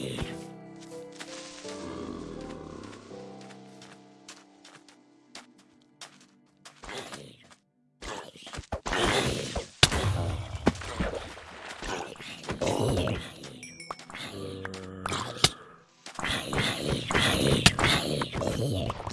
Yeah. Here.